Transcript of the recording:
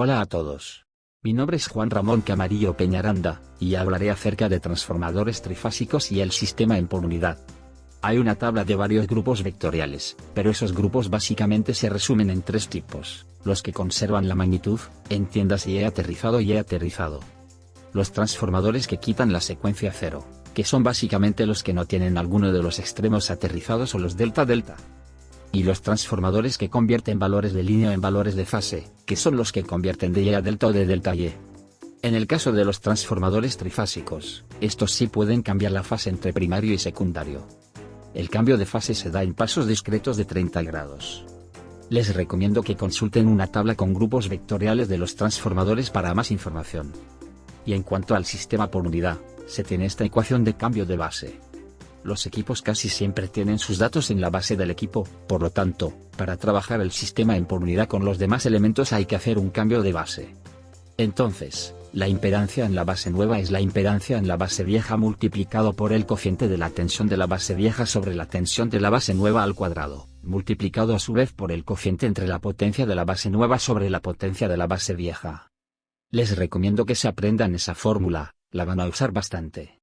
Hola a todos. Mi nombre es Juan Ramón Camarillo Peñaranda, y hablaré acerca de transformadores trifásicos y el sistema en por unidad. Hay una tabla de varios grupos vectoriales, pero esos grupos básicamente se resumen en tres tipos, los que conservan la magnitud, entiéndase Y aterrizado y E aterrizado. Los transformadores que quitan la secuencia cero, que son básicamente los que no tienen alguno de los extremos aterrizados o los delta-delta y los transformadores que convierten valores de línea en valores de fase, que son los que convierten de Y a delta o de delta Y. En el caso de los transformadores trifásicos, estos sí pueden cambiar la fase entre primario y secundario. El cambio de fase se da en pasos discretos de 30 grados. Les recomiendo que consulten una tabla con grupos vectoriales de los transformadores para más información. Y en cuanto al sistema por unidad, se tiene esta ecuación de cambio de base. Los equipos casi siempre tienen sus datos en la base del equipo, por lo tanto, para trabajar el sistema en unidad con los demás elementos hay que hacer un cambio de base. Entonces, la impedancia en la base nueva es la impedancia en la base vieja multiplicado por el cociente de la tensión de la base vieja sobre la tensión de la base nueva al cuadrado, multiplicado a su vez por el cociente entre la potencia de la base nueva sobre la potencia de la base vieja. Les recomiendo que se aprendan esa fórmula, la van a usar bastante.